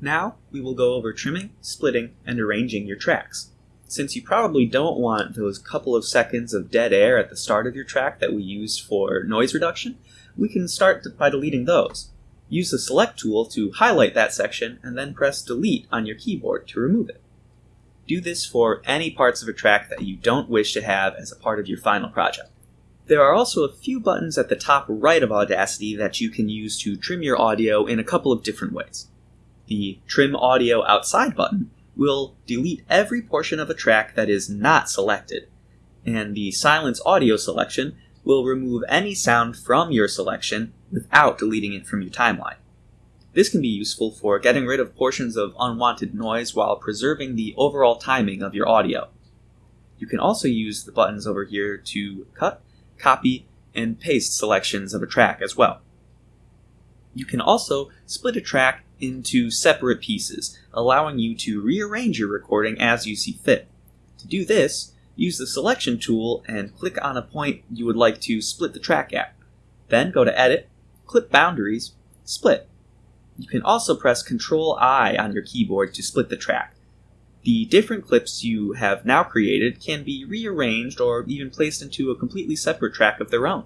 Now we will go over trimming, splitting, and arranging your tracks. Since you probably don't want those couple of seconds of dead air at the start of your track that we used for noise reduction, we can start by deleting those. Use the Select tool to highlight that section and then press Delete on your keyboard to remove it. Do this for any parts of a track that you don't wish to have as a part of your final project. There are also a few buttons at the top right of Audacity that you can use to trim your audio in a couple of different ways. The Trim Audio Outside button will delete every portion of a track that is not selected, and the Silence Audio selection will remove any sound from your selection without deleting it from your timeline. This can be useful for getting rid of portions of unwanted noise while preserving the overall timing of your audio. You can also use the buttons over here to cut copy, and paste selections of a track as well. You can also split a track into separate pieces, allowing you to rearrange your recording as you see fit. To do this, use the selection tool and click on a point you would like to split the track at. Then go to Edit, Clip Boundaries, Split. You can also press Ctrl I on your keyboard to split the track. The different clips you have now created can be rearranged or even placed into a completely separate track of their own.